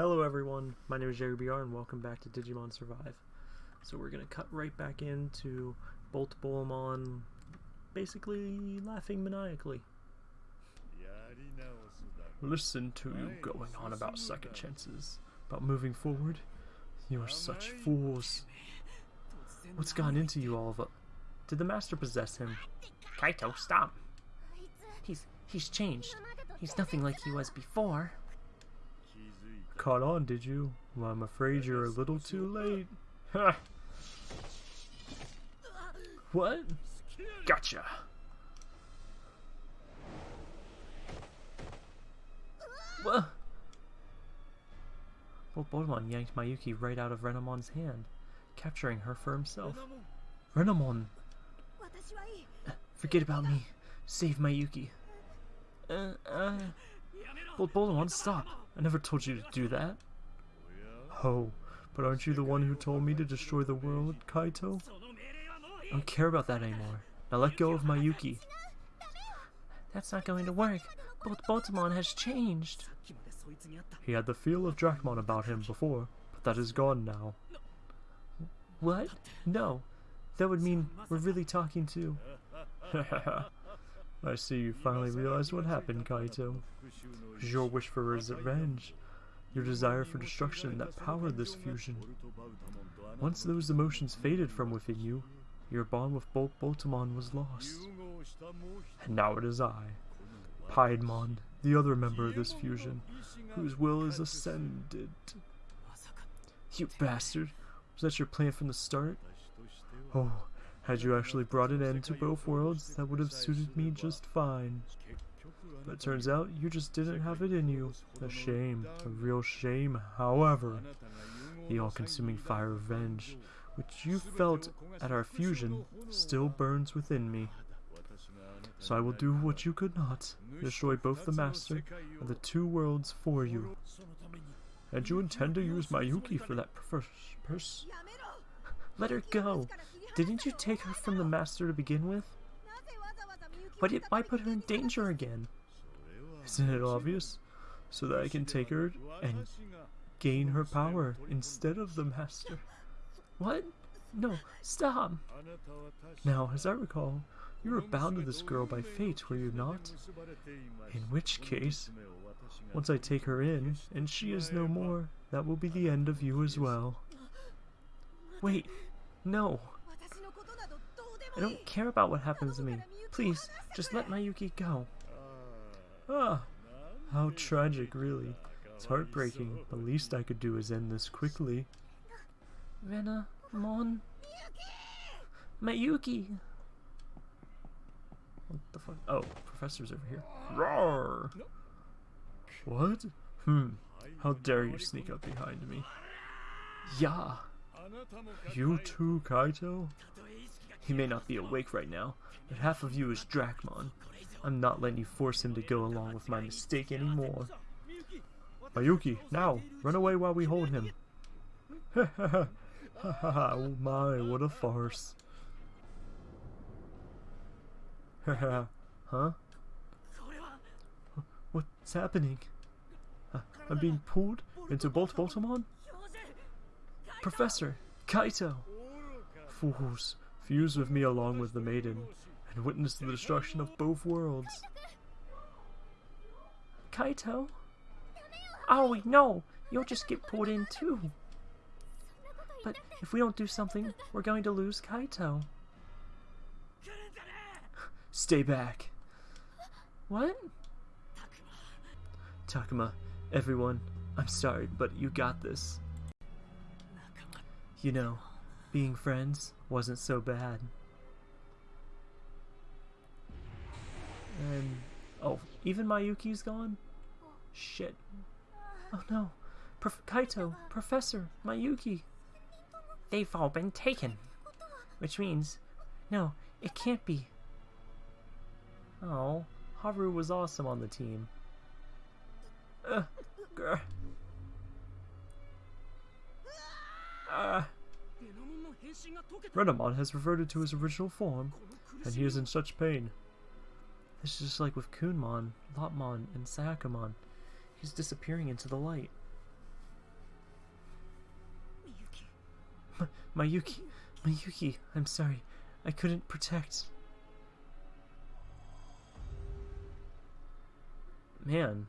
Hello everyone, my name is Jerry BR and welcome back to Digimon Survive. So we're gonna cut right back into Bolt Bolamon basically laughing maniacally. Listen to you going on about second chances, about moving forward. You are such fools. What's gone into you all of it? Did the master possess him? Kaito, stop. He's he's changed. He's nothing like he was before. Caught on, did you? Well, I'm afraid you're a little too late. Ha! What? Gotcha! What? Well, Bolamon yanked Mayuki right out of Renamon's hand, capturing her for himself. Renamon! Forget about me. Save Mayuki. Uh, uh... Bolt Bolamon, stop! I never told you to do that. Oh, but aren't you the one who told me to destroy the world, Kaito? I don't care about that anymore. Now let go of Mayuki. That's not going to work. Bolt Botamon has changed. He had the feel of Dracmon about him before, but that is gone now. What? No. That would mean we're really talking to... I see you finally realized what happened, Kaito. It was your wish for revenge, your desire for destruction that powered this fusion. Once those emotions faded from within you, your bond with Bolt Botamon was lost. And now it is I, Piedmon, the other member of this fusion, whose will is ascended. You bastard! Was that your plan from the start? Oh, had you actually brought an end to both worlds, that would have suited me just fine. But turns out you just didn't have it in you. A shame, a real shame. However, the all-consuming fire of revenge, which you felt at our fusion, still burns within me. So I will do what you could not, destroy both the Master and the two worlds for you. And you intend to use Mayuki for that purpose? Let her go! Didn't you take her from the Master to begin with? But it might put her in danger again? Isn't it obvious? So that I can take her and gain her power instead of the Master. What? No, stop! Now, as I recall, you were bound to this girl by fate, were you not? In which case, once I take her in, and she is no more, that will be the end of you as well. Wait, no! I don't care about what happens to me. Please, just let Mayuki go. Ah, how tragic, really. It's heartbreaking. The least I could do is end this quickly. Rena, Mon, Mayuki. What the fuck? Oh, Professor's over here. Roar! What? Hmm. How dare you sneak up behind me? Yeah. You too, Kaito? He may not be awake right now, but half of you is Dracmon. I'm not letting you force him to go along with my mistake anymore. Mayuki, now, run away while we hold him. Ha ha ha. Ha ha ha, oh my, what a farce. Ha ha, huh? What's happening? I'm being pulled into Bolt Botamon? Professor, Kaito! Fools, fuse with me along with the maiden, and witness the destruction of both worlds. Kaito? Oh, Aoi, no! You'll just get pulled in too. But if we don't do something, we're going to lose Kaito. Stay back. What? Takuma, everyone, I'm sorry, but you got this. You know, being friends wasn't so bad. And, oh, even Mayuki's gone? Shit. Oh no. Prof Kaito, Professor, Mayuki. They've all been taken. Which means, no, it can't be. Oh, Haru was awesome on the team. Uh, grr. Uh. Renamon has reverted to his original form, and he is in such pain. This is just like with Kunmon, Lopmon, and Sayakamon. He's disappearing into the light. Mayuki. My Mayuki, Mayuki, I'm sorry. I couldn't protect. Man.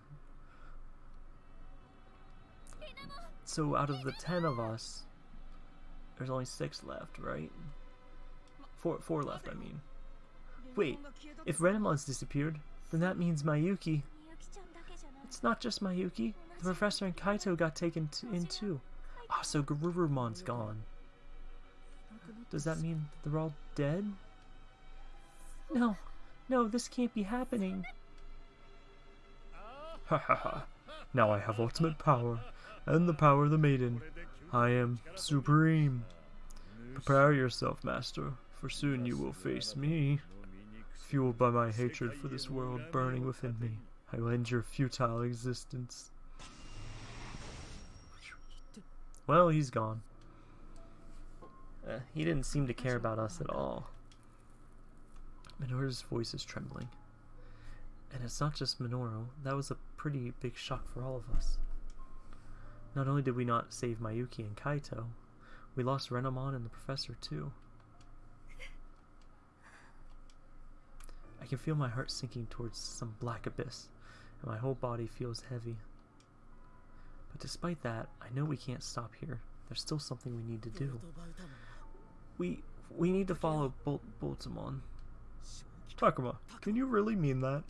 So out of the ten of us, there's only six left, right? Four, four left, I mean. Wait, if Renamon's disappeared, then that means Mayuki. It's not just Mayuki. The professor and Kaito got taken in too. Ah, oh, so Garurumon's gone. Does that mean they're all dead? No, no, this can't be happening. Ha ha ha. Now I have ultimate power, and the power of the maiden. I am supreme. Prepare yourself, master, for soon you will face me. Fueled by my hatred for this world burning within me, I will end your futile existence. Well, he's gone. Uh, he didn't seem to care about us at all. Minoru's voice is trembling. And it's not just Minoru, that was a pretty big shock for all of us. Not only did we not save Mayuki and Kaito, we lost Renamon and the professor too. I can feel my heart sinking towards some black abyss, and my whole body feels heavy. But despite that, I know we can't stop here. There's still something we need to do. We we need to follow Bol Boltamon. Takuma, can you really mean that?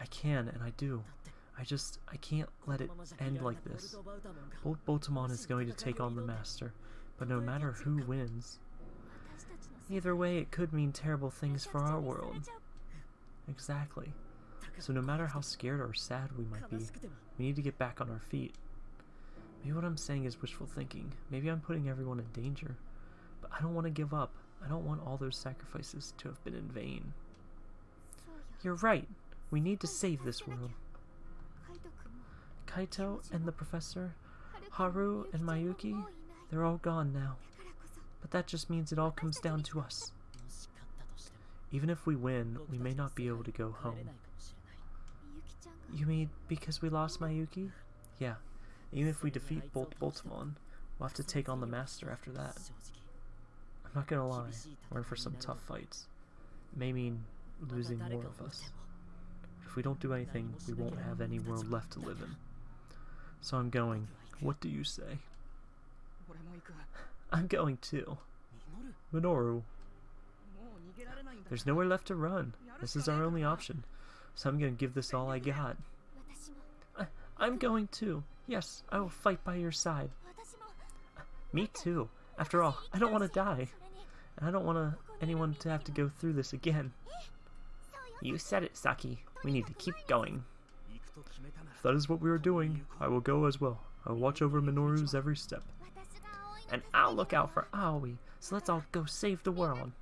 I can, and I do. I just, I can't let it end like this. Bol Boltamon is going to take on the Master, but no matter who wins, either way it could mean terrible things for our world. Exactly. So no matter how scared or sad we might be, we need to get back on our feet. Maybe what I'm saying is wishful thinking. Maybe I'm putting everyone in danger. But I don't want to give up. I don't want all those sacrifices to have been in vain. You're right. We need to save this world. Kaito and the professor, Haru and Mayuki, they're all gone now. But that just means it all comes down to us. Even if we win, we may not be able to go home. You mean because we lost Mayuki? Yeah. Even if we defeat Bolt Boltamon, we'll have to take on the Master after that. I'm not gonna lie, we're in for some tough fights. It may mean losing more of us. If we don't do anything, we won't have any world left to live in. So I'm going. What do you say? I'm going too. Minoru. There's nowhere left to run. This is our only option. So I'm gonna give this all I got. I, I'm going too. Yes, I will fight by your side. Me too. After all, I don't want to die. And I don't want anyone to have to go through this again. You said it, Saki. We need to keep going. If that is what we are doing, I will go as well. I will watch over Minoru's every step. And I'll look out for Aoi, so let's all go save the world.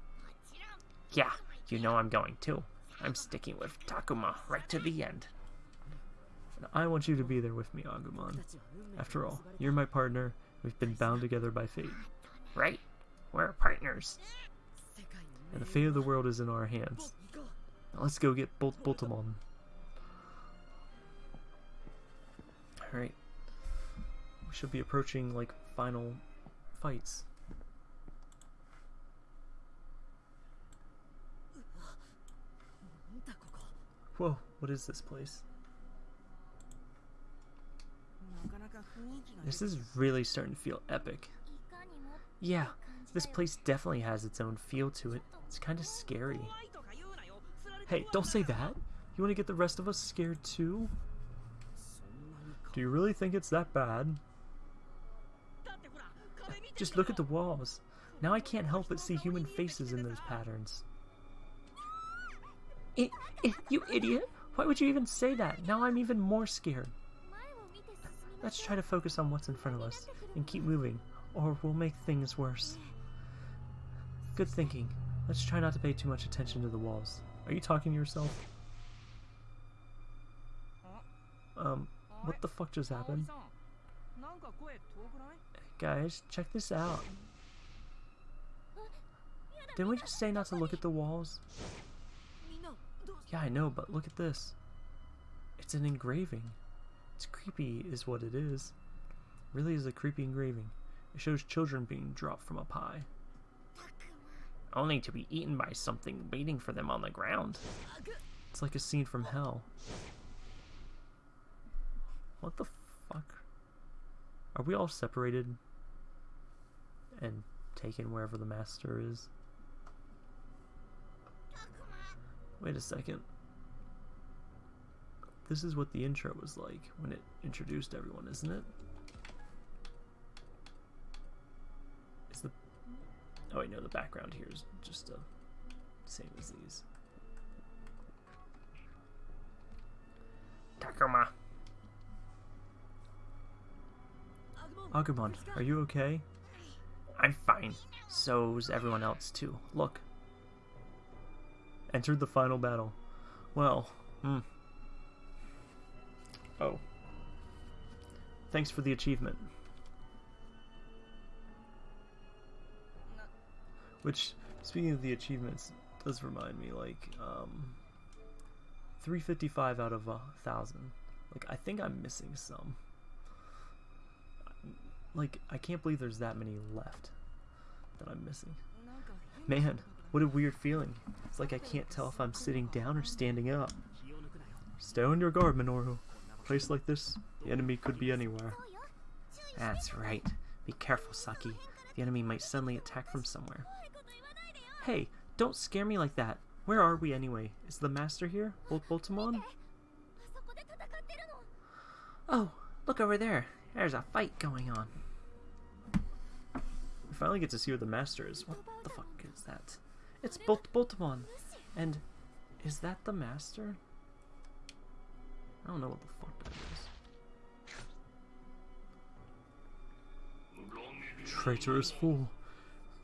Yeah, you know I'm going too. I'm sticking with Takuma right to the end. And I want you to be there with me, Agumon. After all, you're my partner. We've been bound together by fate. Right? We're partners. And the fate of the world is in our hands. Now let's go get Bolt Boltamon. Alright. We should be approaching, like, final fights. Whoa, what is this place? This is really starting to feel epic. Yeah, this place definitely has its own feel to it. It's kind of scary. Hey, don't say that. You want to get the rest of us scared too? Do you really think it's that bad? Just look at the walls. Now I can't help but see human faces in those patterns. I, I, you idiot! Why would you even say that? Now I'm even more scared. Let's try to focus on what's in front of us and keep moving, or we'll make things worse. Good thinking. Let's try not to pay too much attention to the walls. Are you talking to yourself? Um, what the fuck just happened? Guys, check this out. Didn't we just say not to look at the walls? Yeah, I know, but look at this. It's an engraving. It's creepy is what it is. Really is a creepy engraving. It shows children being dropped from up high. Only to be eaten by something waiting for them on the ground. It's like a scene from hell. What the fuck? Are we all separated and taken wherever the master is? Wait a second. This is what the intro was like when it introduced everyone, isn't it? Is the Oh wait, no, the background here is just the same as these. Takuma. Agumon, are you okay? I'm fine. So's everyone else too. Look. Entered the final battle. Well, hmm. Oh. Thanks for the achievement. Which, speaking of the achievements, does remind me, like, um, 355 out of a thousand. Like, I think I'm missing some. Like, I can't believe there's that many left that I'm missing. Man, what a weird feeling. It's like I can't tell if I'm sitting down or standing up. Stay on your guard, Minoru. A place like this, the enemy could be anywhere. That's right. Be careful, Saki. The enemy might suddenly attack from somewhere. Hey, don't scare me like that. Where are we anyway? Is the master here? Bolt Boltamon? Oh, look over there. There's a fight going on. Finally get to see where the master is. What the fuck is that? It's Bolt Boltamon. And is that the master? I don't know what the fuck that is. Traitorous fool.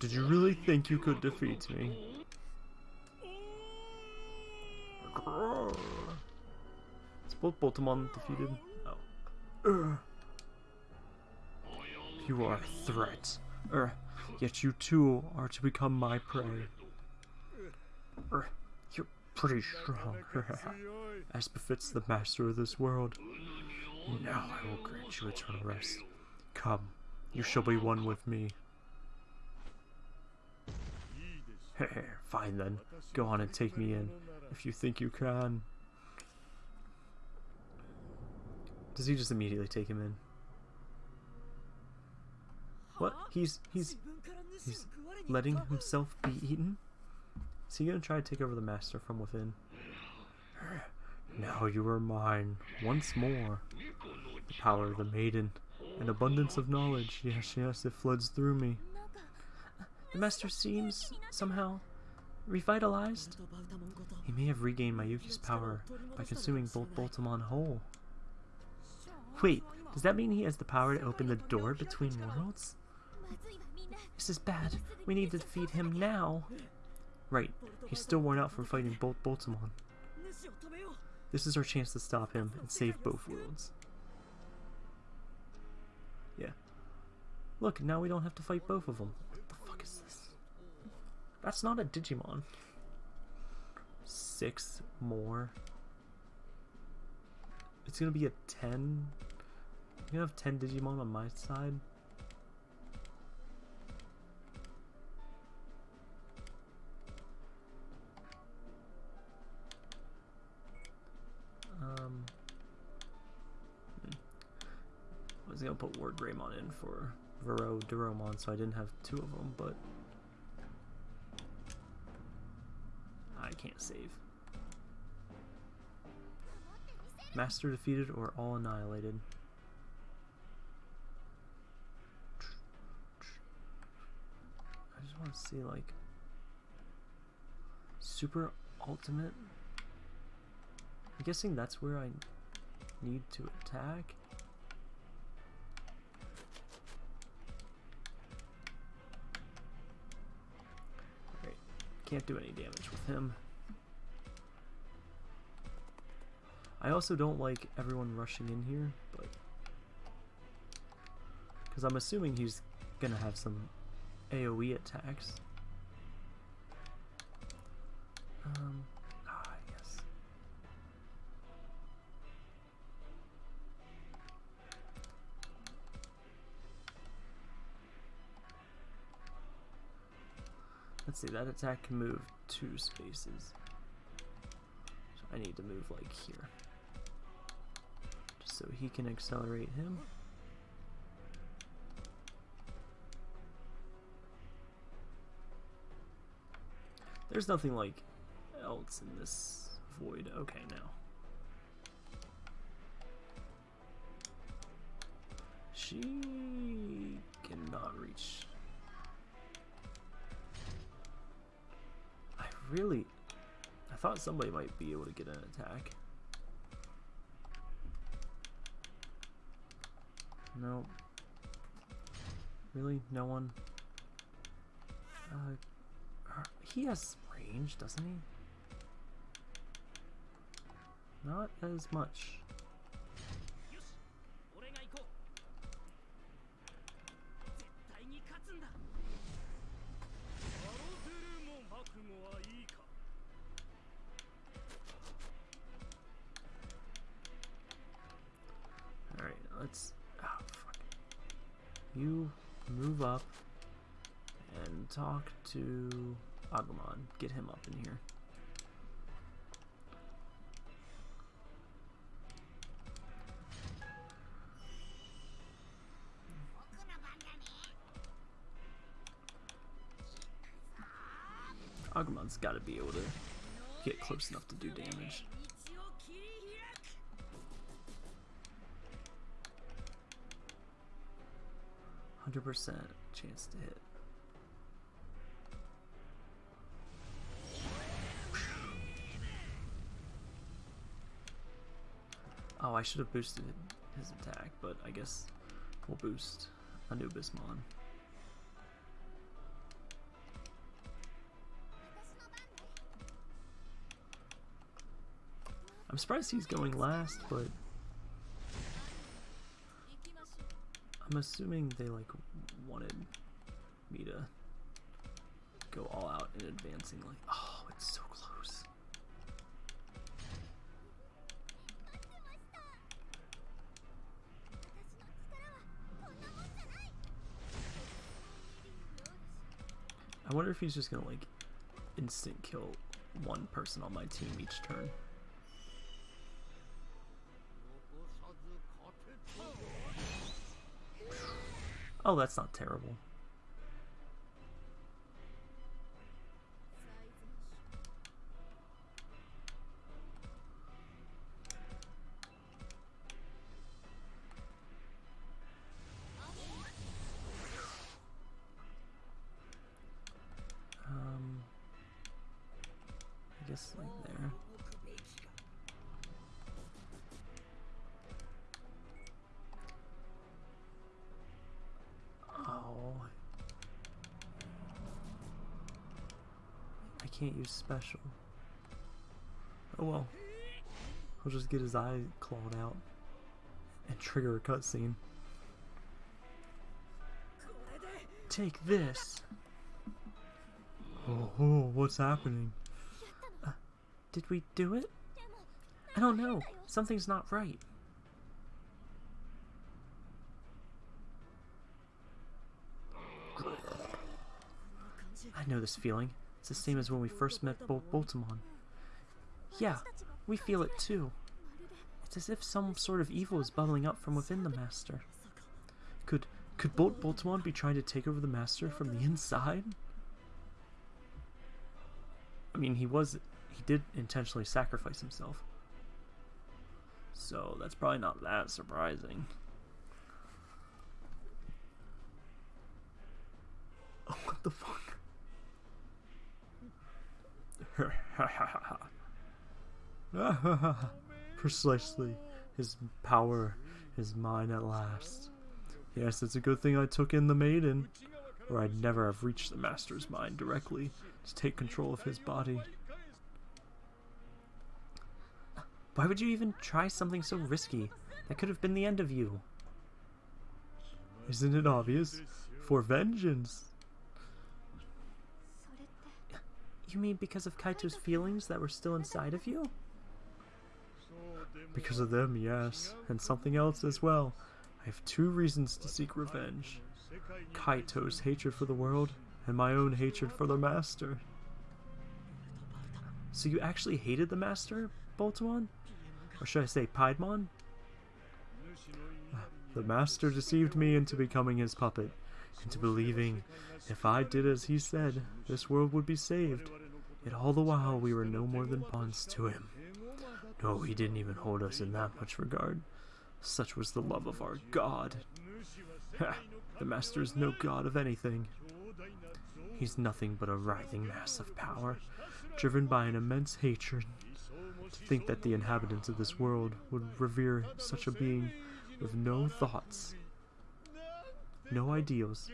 Did you really think you could defeat me? Is Bolt Boltamon defeated? Oh. You are a threat. Er, yet you too are to become my prey. Er, you're pretty strong, as befits the master of this world. Now I will grant you eternal rest. Come, you shall be one with me. Fine then, go on and take me in, if you think you can. Does he just immediately take him in? What? He's he's he's letting himself be eaten? Is he gonna try to take over the master from within? Now you are mine, once more. The power of the maiden, an abundance of knowledge. Yes, yes, it floods through me. The master seems somehow revitalized. He may have regained Mayuki's power by consuming both Boltamon whole. Wait, does that mean he has the power to open the door between worlds? This is bad. We need to defeat him now. Right, he's still worn out from fighting both Boltamon. This is our chance to stop him and save both worlds. Yeah. Look, now we don't have to fight both of them. What the fuck is this? That's not a Digimon. Six more. It's gonna be a 10. I'm gonna have 10 Digimon on my side. Um. I was gonna put WarGreymon in for Vero Duromon, so I didn't have two of them, but I can't save. Master defeated or all annihilated. I just want to see like super ultimate. I'm guessing that's where I need to attack. Alright, can't do any damage with him. I also don't like everyone rushing in here, but... Because I'm assuming he's gonna have some AoE attacks. Let's see, that attack can move two spaces. So I need to move like here. Just so he can accelerate him. There's nothing like else in this void. Okay, now. She really... I thought somebody might be able to get an attack. No. Really? No one? Uh, he has range, doesn't he? Not as much. Let's... Oh, fuck. You move up and talk to Agumon. Get him up in here. Agumon's got to be able to get close enough to do damage. Hundred percent chance to hit. Oh, I should have boosted his attack, but I guess we'll boost Anubismon. I'm surprised he's going last, but I'm assuming they like wanted me to go all out in advancing like oh it's so close. I wonder if he's just gonna like instant kill one person on my team each turn. Oh, that's not terrible. Special. Oh well. He'll just get his eye clawed out and trigger a cutscene. Take this! Oh, oh, what's happening? Uh, did we do it? I don't know. Something's not right. I know this feeling. It's the same as when we first met Bol Boltamon. Yeah, we feel it too. It's as if some sort of evil is bubbling up from within the Master. Could could Bolt Boltamon be trying to take over the Master from the inside? I mean, he was he did intentionally sacrifice himself. So that's probably not that surprising. Oh, what the fuck? Precisely. His power is mine at last. Yes, it's a good thing I took in the maiden, or I'd never have reached the master's mind directly to take control of his body. Why would you even try something so risky? That could have been the end of you. Isn't it obvious? For vengeance. You mean because of Kaito's feelings that were still inside of you? Because of them, yes. And something else as well. I have two reasons to seek revenge. Kaito's hatred for the world, and my own hatred for the Master. So you actually hated the Master, Boltamon? Or should I say Piedmon? The Master deceived me into becoming his puppet, into believing if I did as he said, this world would be saved. Yet all the while we were no more than pawns to him. No, he didn't even hold us in that much regard. Such was the love of our God. Ha! The Master is no god of anything. He's nothing but a writhing mass of power, driven by an immense hatred. To think that the inhabitants of this world would revere such a being with no thoughts, no ideals,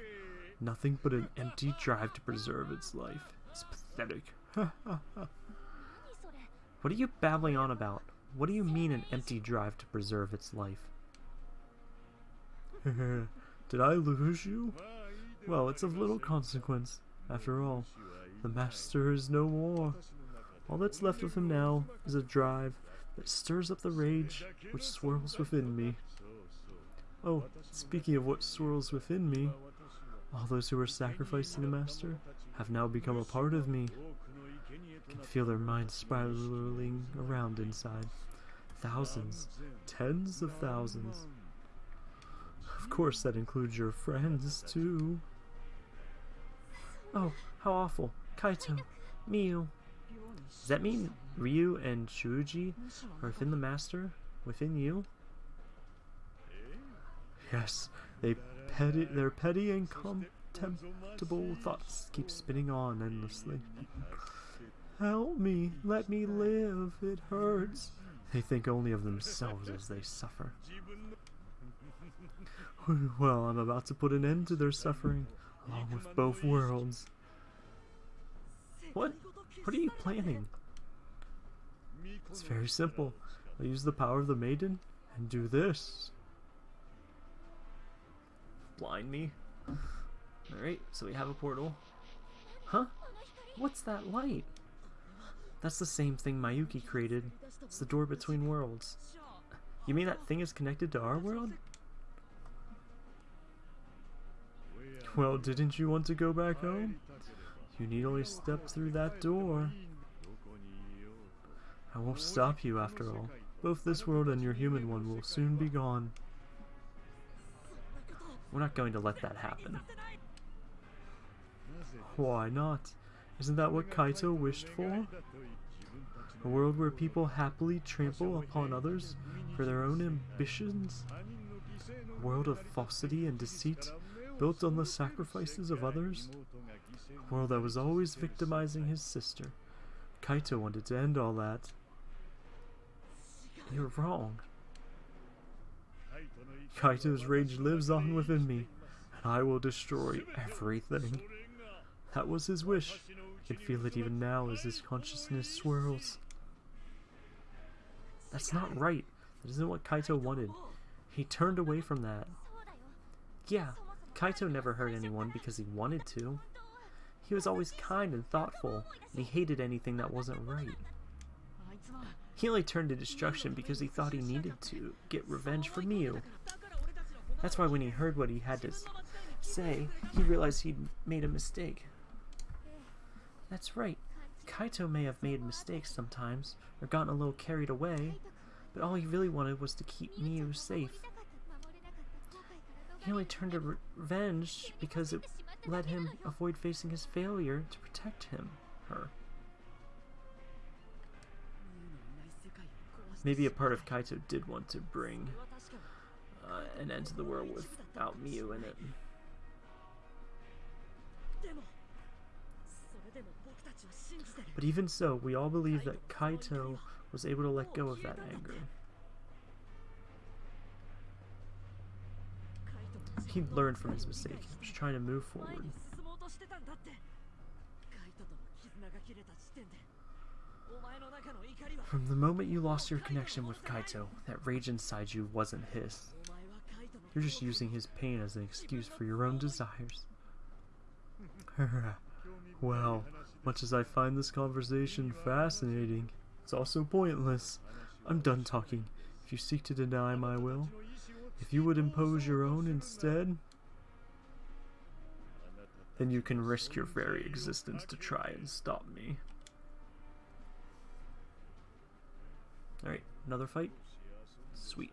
nothing but an empty drive to preserve its life. It's pathetic. what are you babbling on about? What do you mean an empty drive to preserve its life? Did I lose you? Well, it's of little consequence. After all, the master is no more. All that's left of him now is a drive that stirs up the rage which swirls within me. Oh, speaking of what swirls within me, all those who were sacrificed to the Master have now become a part of me. I can feel their minds spiraling around inside. Thousands, tens of thousands. Of course, that includes your friends, too. Oh, how awful. Kaito, Miu. Does that mean Ryu and Shuji are within the Master? Within you? Yes, they petty, their petty and contemptible thoughts keep spinning on endlessly. Help me, let me live, it hurts. They think only of themselves as they suffer. Well, I'm about to put an end to their suffering, along with both worlds. What? What are you planning? It's very simple. I'll use the power of the maiden and do this. Blind me. Alright, so we have a portal. Huh? What's that light? That's the same thing Mayuki created. It's the door between worlds. You mean that thing is connected to our world? Well, didn't you want to go back home? You need only step through that door. I won't stop you after all. Both this world and your human one will soon be gone. We're not going to let that happen. Why not? Isn't that what Kaito wished for? A world where people happily trample upon others for their own ambitions? A world of falsity and deceit built on the sacrifices of others? A world that was always victimizing his sister. Kaito wanted to end all that. You're wrong. Kaito's rage lives on within me, and I will destroy everything. That was his wish. I can feel it even now as his consciousness swirls. That's not right. That isn't what Kaito wanted. He turned away from that. Yeah, Kaito never hurt anyone because he wanted to. He was always kind and thoughtful, and he hated anything that wasn't right. He only turned to destruction because he thought he needed to get revenge for Miu. That's why when he heard what he had to say, he realized he'd made a mistake. That's right. Kaito may have made mistakes sometimes, or gotten a little carried away, but all he really wanted was to keep Miu safe. He only turned to revenge because it let him avoid facing his failure to protect him, her. Maybe a part of Kaito did want to bring an end to the world without Miu in it. But even so, we all believe that Kaito was able to let go of that anger. He learned from his mistake. He was trying to move forward. From the moment you lost your connection with Kaito, that rage inside you wasn't his. You're just using his pain as an excuse for your own desires. well, much as I find this conversation fascinating, it's also pointless. I'm done talking. If you seek to deny my will, if you would impose your own instead, then you can risk your very existence to try and stop me. Alright, another fight? Sweet.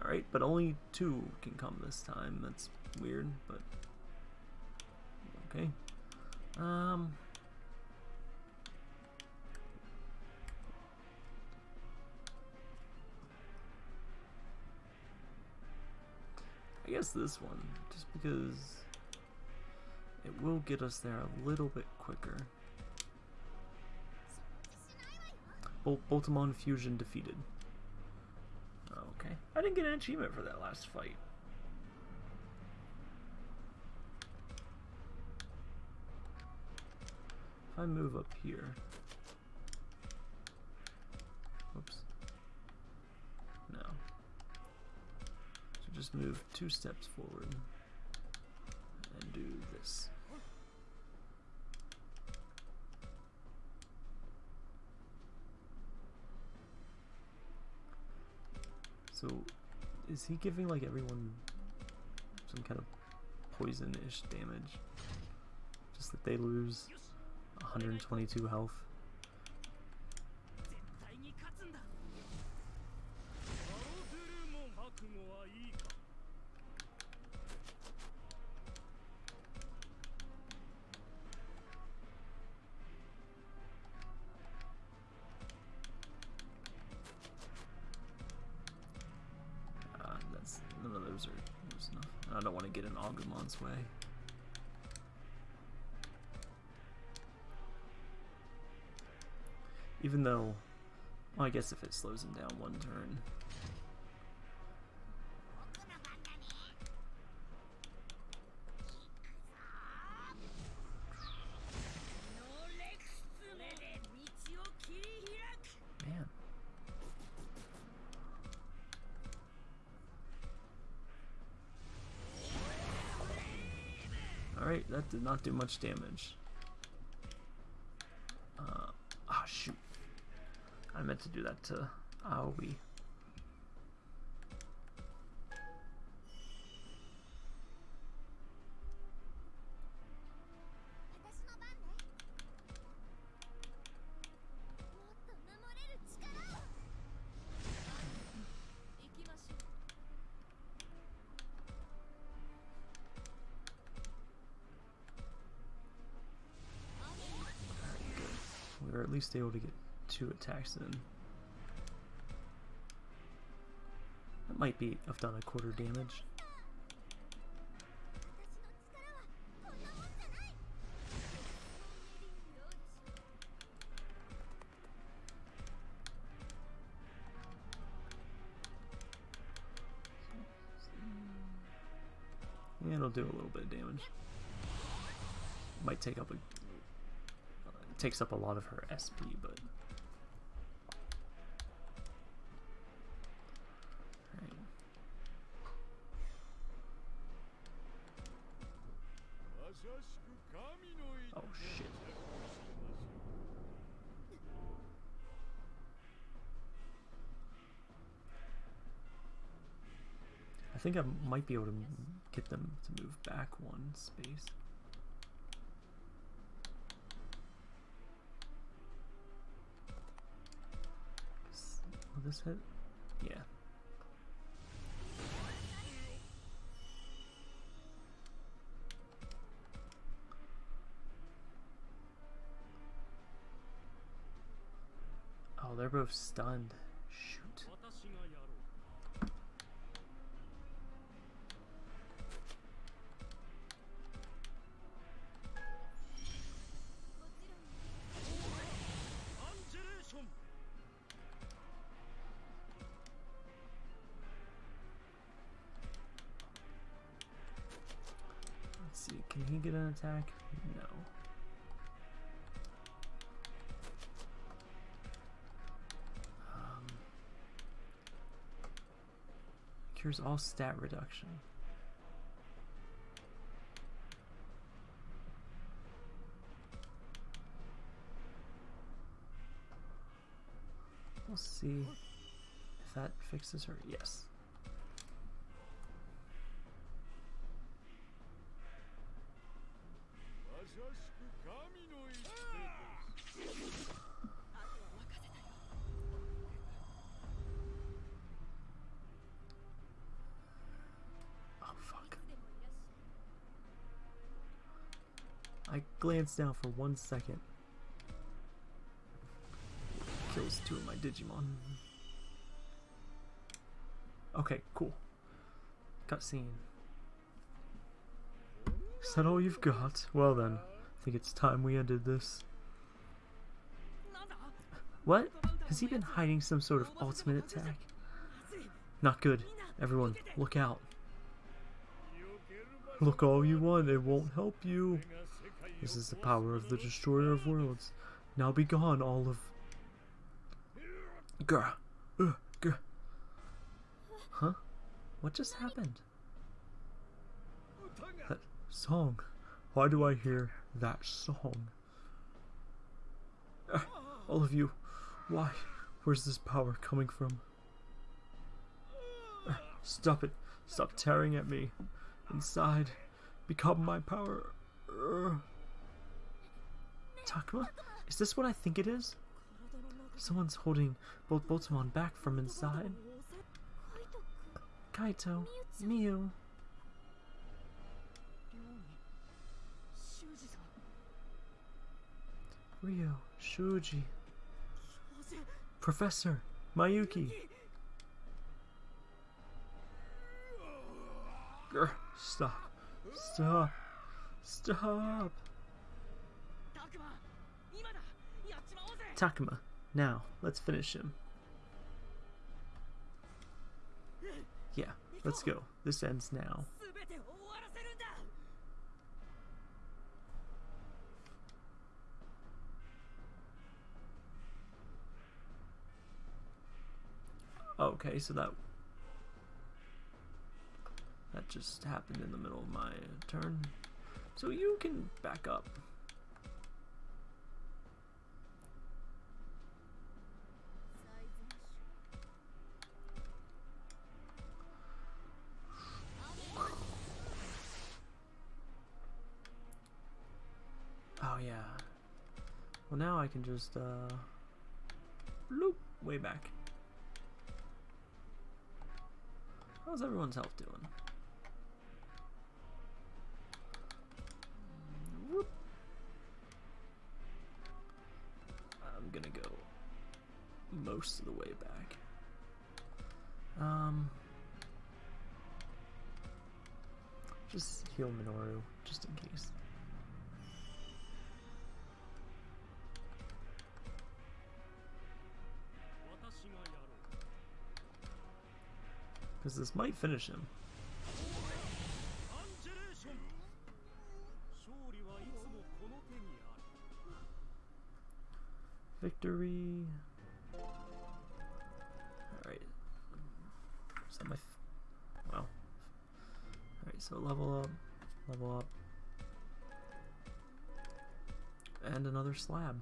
Alright, but only two can come this time. That's weird, but... Okay. Um... I guess this one, just because it will get us there a little bit quicker. Bol Boltamon Fusion defeated. Okay. I didn't get an achievement for that last fight. If I move up here... Oops. No. So just move two steps forward is he giving like everyone some kind of poison-ish damage? Just that they lose 122 health. Even though, well, I guess if it slows him down one turn. Man. Alright, that did not do much damage. Uh, ah, shoot. I meant to do that to Aoi. We were at least able to get two attacks in. That might be have done a quarter damage. Yeah, it'll do a little bit of damage. Might take up a it takes up a lot of her SP, but think I might be able to get them to move back one space. Will this hit? Yeah. Oh, they're both stunned. Shoot. Attack? No. Um, cures all stat reduction. We'll see if that fixes her. Yes. Down for one second. Kills two of my Digimon. Okay, cool. Cutscene. Is that all you've got? Well then, I think it's time we ended this. What? Has he been hiding some sort of ultimate attack? Not good. Everyone, look out. Look all you want, it won't help you. This is the power of the destroyer of worlds. Now be gone, all of. Grr. Ugh, grr. Huh? What just happened? That song. Why do I hear that song? Ah, all of you, why? Where's this power coming from? Ah, Stop it. Stop tearing at me. Inside. Become my power. Takuma? Is this what I think it is? Someone's holding BoltBoutamon back from inside. Kaito, Miu. Rio, Shuji, Professor, Mayuki. Grr, stop. Stop. Stop. Takuma, now, let's finish him. Yeah, let's go. This ends now. Okay, so that that just happened in the middle of my turn. So you can back up. Now I can just uh loop way back. How's everyone's health doing? I'm gonna go most of the way back. Um, just heal Minoru, just in case. Because this might finish him. Victory. Alright. Is that my... wow. Alright, so level up, level up. And another slab.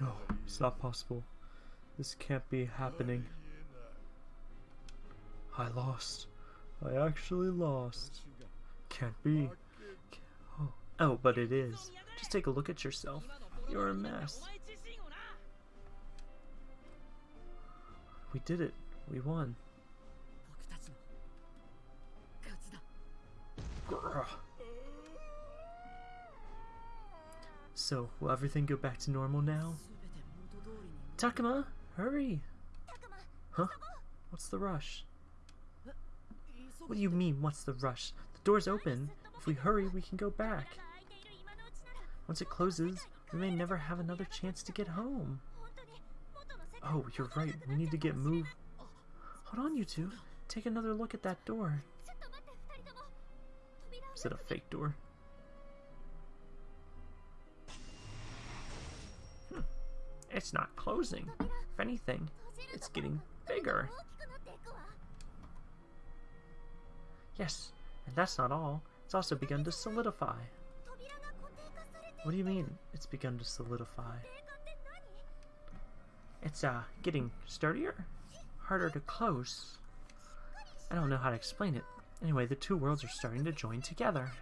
no, it's not possible. This can't be happening. I lost. I actually lost. Can't be. Oh, oh, but it is. Just take a look at yourself. You're a mess. We did it. We won. So, will everything go back to normal now? Takuma, hurry! Huh? What's the rush? What do you mean, what's the rush? The door's open. If we hurry, we can go back. Once it closes, we may never have another chance to get home. Oh, you're right. We need to get moved. Hold on, you two. Take another look at that door. Is it a fake door? It's not closing. If anything, it's getting bigger. Yes, and that's not all. It's also begun to solidify. What do you mean, it's begun to solidify? It's, uh, getting sturdier? Harder to close? I don't know how to explain it. Anyway, the two worlds are starting to join together.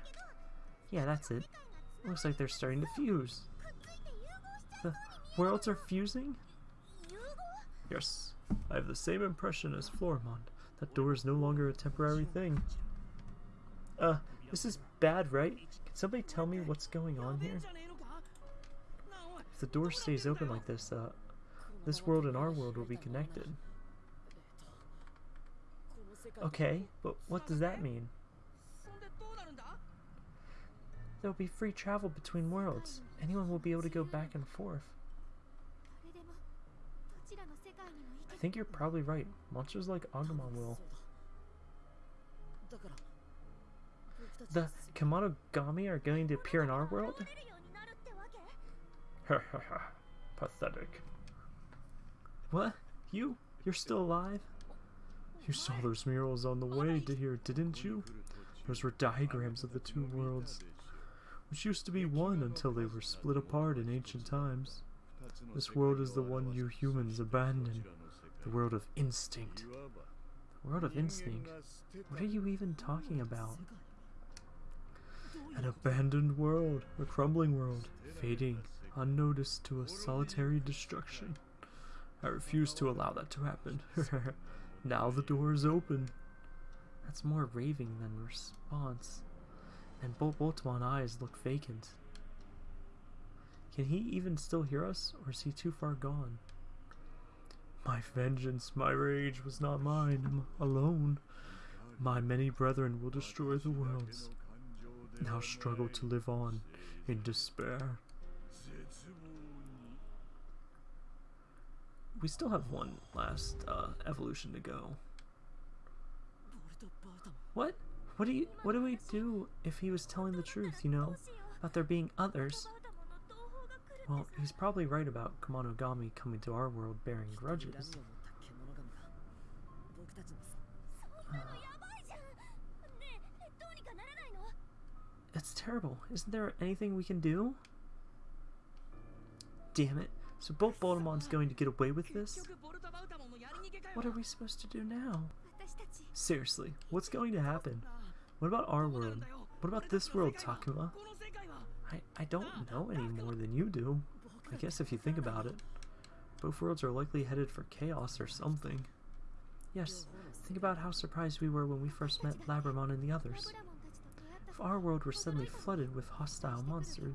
Yeah, that's it. Looks like they're starting to fuse. Worlds are fusing? Yes. I have the same impression as Floramon. That door is no longer a temporary thing. Uh, this is bad, right? Can somebody tell me what's going on here? If the door stays open like this, uh, this world and our world will be connected. Okay, but what does that mean? There will be free travel between worlds. Anyone will be able to go back and forth. think you're probably right. Monsters like Agumon will. The Kemonogami are going to appear in our world? Pathetic. What? You? You're still alive? You saw those murals on the way to here, didn't you? Those were diagrams of the two worlds, which used to be one until they were split apart in ancient times. This world is the one you humans abandoned the world of instinct. The world of instinct? What are you even talking about? An abandoned world, a crumbling world, fading unnoticed to a solitary destruction. I refuse to allow that to happen. now the door is open. That's more raving than response. And BoltBoutamon eyes look vacant. Can he even still hear us, or is he too far gone? My vengeance, my rage was not mine alone. My many brethren will destroy the worlds. Now struggle to live on in despair. We still have one last uh, evolution to go. What? What do you? What do we do if he was telling the truth? You know, about there being others. Well, he's probably right about Kemonogami coming to our world bearing grudges. That's it's terrible. Isn't there anything we can do? Damn it. So BoltBoutamon's going to get away with this? What are we supposed to do now? Seriously, what's going to happen? What about our world? What about this world, Takuma? I, I don't know any more than you do. I guess if you think about it. Both worlds are likely headed for chaos or something. Yes, think about how surprised we were when we first met Labramon and the others. If our world were suddenly flooded with hostile monsters,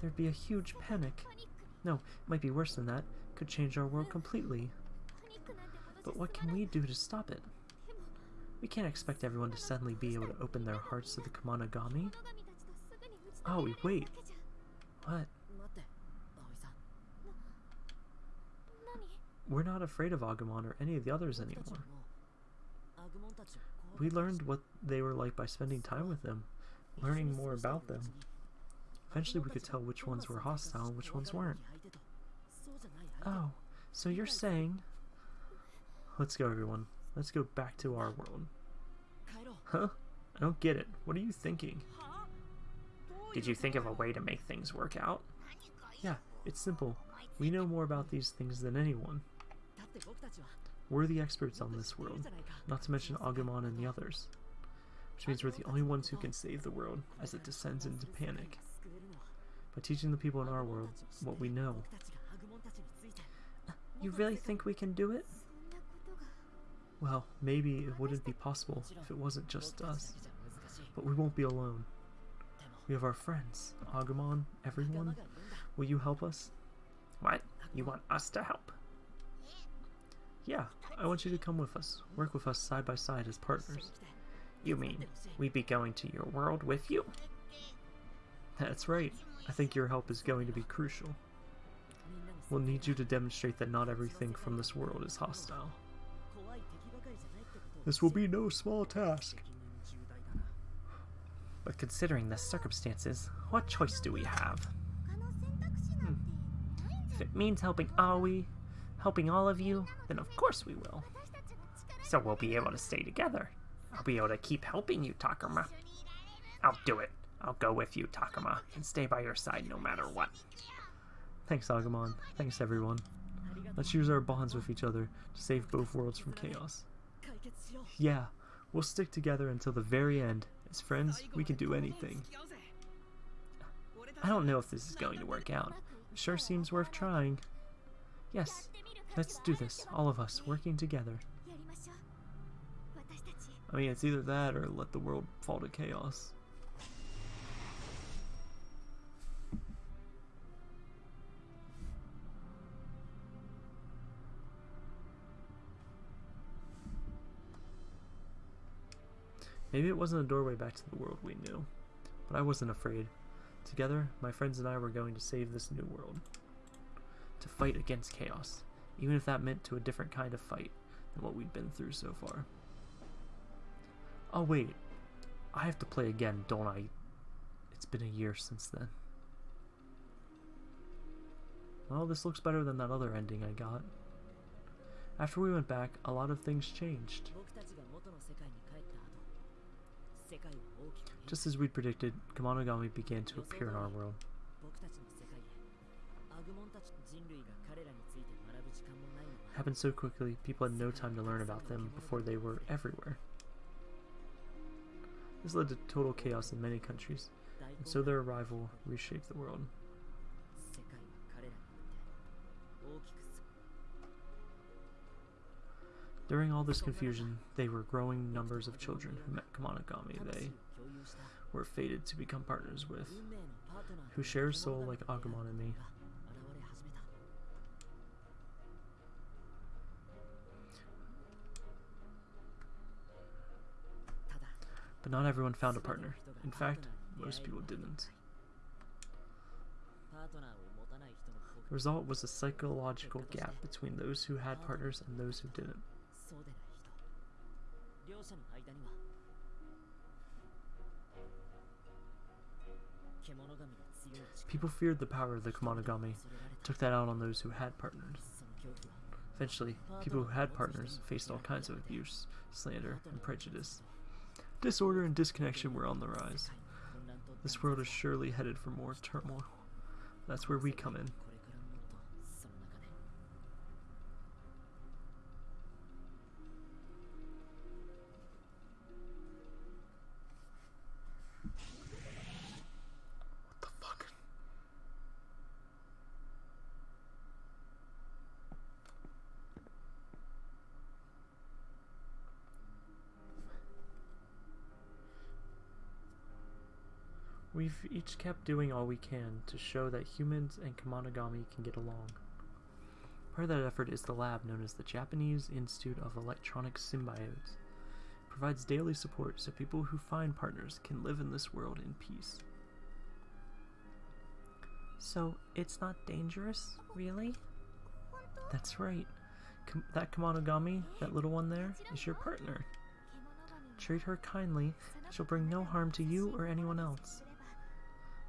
there'd be a huge panic. No, it might be worse than that. Could change our world completely. But what can we do to stop it? We can't expect everyone to suddenly be able to open their hearts to the Kemonogami. Oh wait. What? We're not afraid of Agumon or any of the others anymore. We learned what they were like by spending time with them, learning more about them. Eventually we could tell which ones were hostile and which ones weren't. Oh, so you're saying... Let's go everyone. Let's go back to our world. Huh? I don't get it. What are you thinking? Did you think of a way to make things work out? Yeah, it's simple. We know more about these things than anyone. We're the experts on this world, not to mention Agumon and the others. Which means we're the only ones who can save the world as it descends into panic. By teaching the people in our world what we know. You really think we can do it? Well, maybe it wouldn't be possible if it wasn't just us. But we won't be alone. We have our friends. Agumon, everyone. Will you help us? What? You want us to help? Yeah, I want you to come with us. Work with us side by side as partners. You mean, we'd be going to your world with you? That's right. I think your help is going to be crucial. We'll need you to demonstrate that not everything from this world is hostile. This will be no small task. But considering the circumstances, what choice do we have? Hmm. If it means helping Aoi, helping all of you, then of course we will. So we'll be able to stay together. I'll be able to keep helping you, Takuma. I'll do it. I'll go with you, Takuma, and stay by your side no matter what. Thanks, Agumon. Thanks, everyone. Let's use our bonds with each other to save both worlds from chaos. Yeah, we'll stick together until the very end as friends, we can do anything. I don't know if this is going to work out. It sure seems worth trying. Yes, let's do this, all of us, working together. I mean, it's either that or let the world fall to chaos. Maybe it wasn't a doorway back to the world we knew, but I wasn't afraid. Together, my friends and I were going to save this new world. To fight against chaos, even if that meant to a different kind of fight than what we'd been through so far. Oh wait, I have to play again, don't I? It's been a year since then. Well, this looks better than that other ending I got. After we went back, a lot of things changed. Just as we'd predicted, Kemonogami began to appear in our world. It happened so quickly, people had no time to learn about them before they were everywhere. This led to total chaos in many countries, and so their arrival reshaped the world. During all this confusion, they were growing numbers of children who met Kemonogami they were fated to become partners with, who share a soul like Agumon and me. But not everyone found a partner. In fact, most people didn't. The result was a psychological gap between those who had partners and those who didn't. そうでない人両者の間には People feared the power of the Kemonogami, took that out on those who had partners. Eventually, people who had partners faced all kinds of abuse, slander, and prejudice. Disorder and disconnection were on the rise. This world is surely headed for more turmoil. That's where we come in. We've each kept doing all we can to show that humans and Kemonogami can get along. Part of that effort is the lab known as the Japanese Institute of Electronic Symbiotes. It provides daily support so people who find partners can live in this world in peace. So, it's not dangerous, really? That's right. Kam- that Kemonogami, that little one there, is your partner. Treat her kindly, she'll bring no harm to you or anyone else.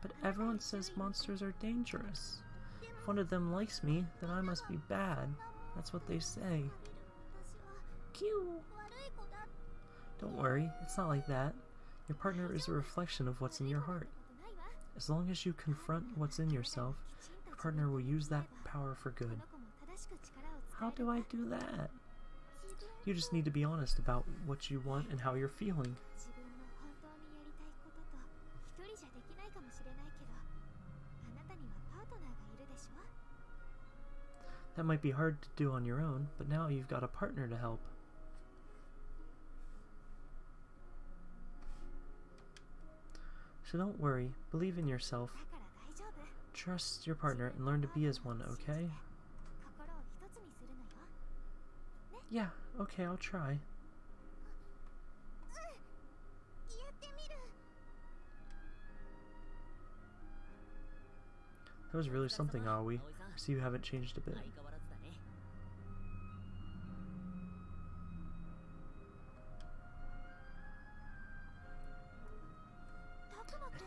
But everyone says monsters are dangerous. If one of them likes me, then I must be bad. That's what they say. Q. Don't worry, it's not like that. Your partner is a reflection of what's in your heart. As long as you confront what's in yourself, your partner will use that power for good. How do I do that? You just need to be honest about what you want and how you're feeling. That might be hard to do on your own, but now you've got a partner to help. So don't worry, believe in yourself. Trust your partner and learn to be as one, okay? Yeah, okay, I'll try. That was really something, are we? You haven't changed a bit.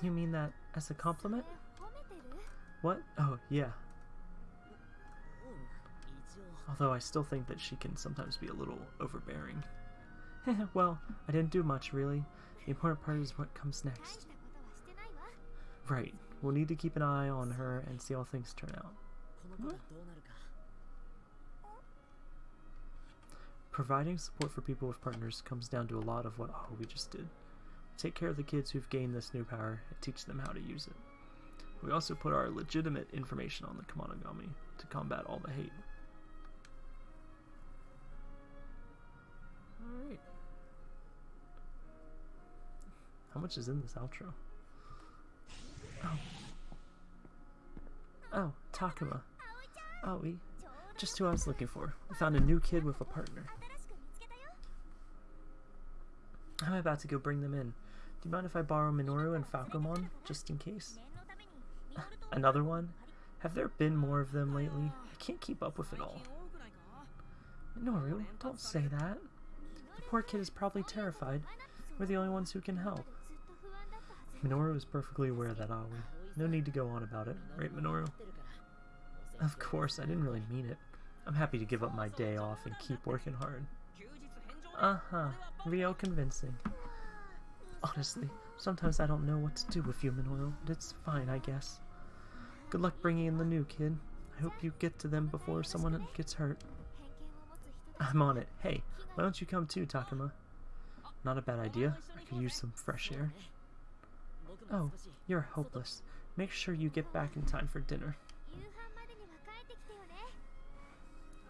You mean that as a compliment? What? Oh, yeah. Although I still think that she can sometimes be a little overbearing. well, I didn't do much, really. The important part is what comes next. Right. We'll need to keep an eye on her and see how things turn out. Providing support for people with partners comes down to a lot of what oh, we just did. Take care of the kids who've gained this new power and teach them how to use it. We also put our legitimate information on the Kemonogami to combat all the hate. Alright. How much is in this outro? Oh. Oh, Takuma. Oh, Aoi. Just who I was looking for. I found a new kid with a partner. I'm about to go bring them in. Do you mind if I borrow Minoru and Falcomon, just in case? Another one? Have there been more of them lately? I can't keep up with it all. Minoru, don't say that. The poor kid is probably terrified. We're the only ones who can help. Minoru is perfectly aware of that, Aoi. No need to go on about it, right, Minoru? Of course, I didn't really mean it. I'm happy to give up my day off and keep working hard. Uh-huh, real convincing. Honestly, sometimes I don't know what to do with human oil, but it's fine, I guess. Good luck bringing in the new kid. I hope you get to them before someone gets hurt. I'm on it. Hey, why don't you come too, Takuma? Not a bad idea. I could use some fresh air. Oh, you're hopeless. Make sure you get back in time for dinner.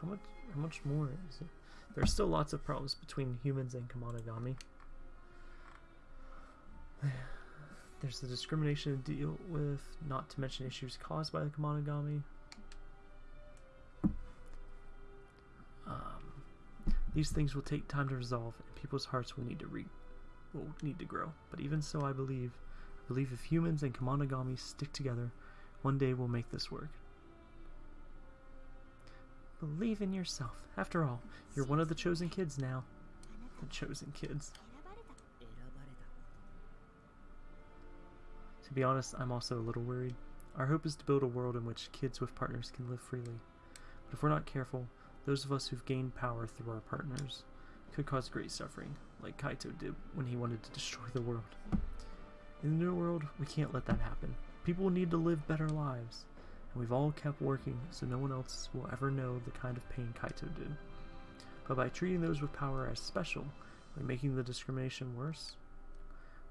How much? How much more is it? There's still lots of problems between humans and Kemonogami. There's the discrimination to deal with, not to mention issues caused by the Kemonogami. Um, these things will take time to resolve, and people's hearts will need to re will need to grow. But even so, I believe, I believe if humans and Kemonogami stick together, one day we'll make this work. Believe in yourself. After all, you're one of the chosen kids now. The chosen kids. To be honest, I'm also a little worried. Our hope is to build a world in which kids with partners can live freely. But if we're not careful, those of us who've gained power through our partners could cause great suffering, like Kaito did when he wanted to destroy the world. In the new world, we can't let that happen. People need to live better lives and we've all kept working so no one else will ever know the kind of pain Kaito did. But by treating those with power as special, by making the discrimination worse,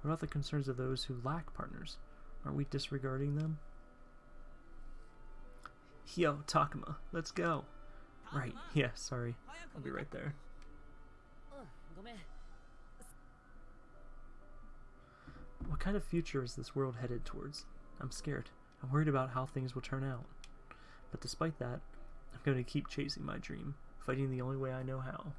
what about the concerns of those who lack partners? Aren't we disregarding them? Yo, Takuma, let's go! Right, yeah, sorry. I'll be right there. What kind of future is this world headed towards? I'm scared. I'm worried about how things will turn out. But despite that, I'm going to keep chasing my dream, fighting the only way I know how.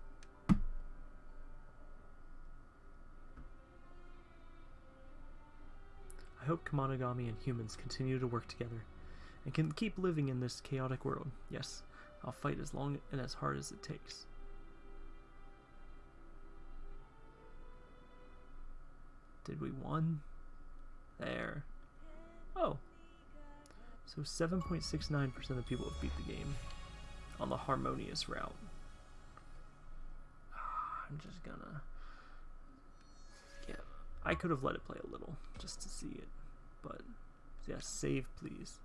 I hope Kemonogami and humans continue to work together and can keep living in this chaotic world. Yes, I'll fight as long and as hard as it takes. Did we won? There. Oh. So 7.69% of people have beat the game on the harmonious route. Ah, I'm just gonna. Yeah, I could have let it play a little just to see it, but yeah, save please.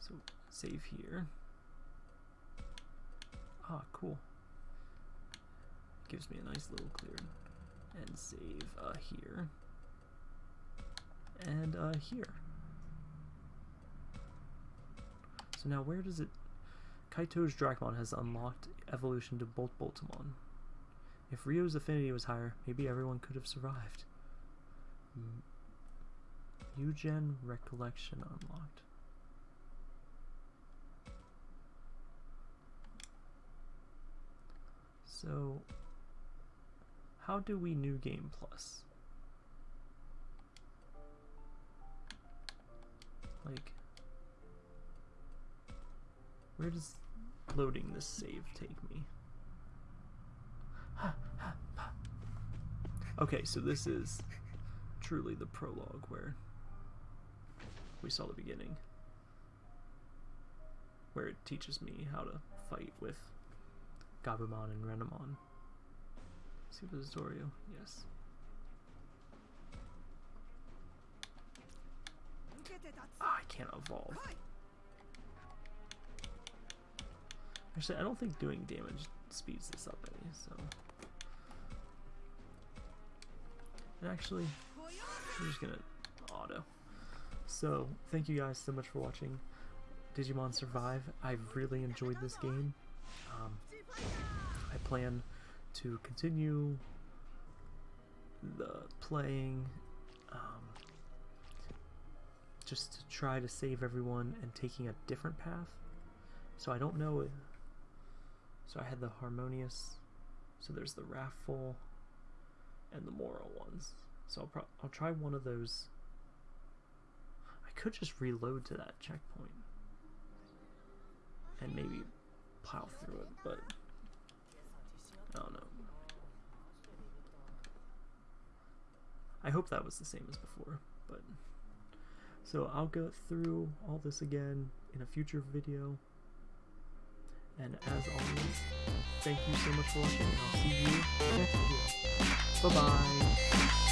So save here. Ah, cool. Gives me a nice little clearing and save uh, here and uh, here. Now where does it... Kaito's Dracmon has unlocked evolution to Bolt Boltamon. If Ryo's affinity was higher, maybe everyone could have survived. Eugen Recollection unlocked. So, how do we new game plus? Like, where does loading this save take me? okay, so this is truly the prologue where we saw the beginning. Where it teaches me how to fight with Gabumon and Renamon. Super Zorio, yes. Ah, I can't evolve. Actually, I don't think doing damage speeds this up any, so. And actually, I'm just gonna auto. So, thank you guys so much for watching Digimon Survive. I've really enjoyed this game. Um, I plan to continue the playing um, just to try to save everyone and taking a different path. So I don't know. So I had the harmonious. So there's the wrathful and the moral ones. So I'll, pro- I'll try one of those. I could just reload to that checkpoint and maybe plow through it, but I don't know. I hope that was the same as before, but so I'll go through all this again in a future video. And as always, thank you so much for watching, and I'll see you next video. Bye bye.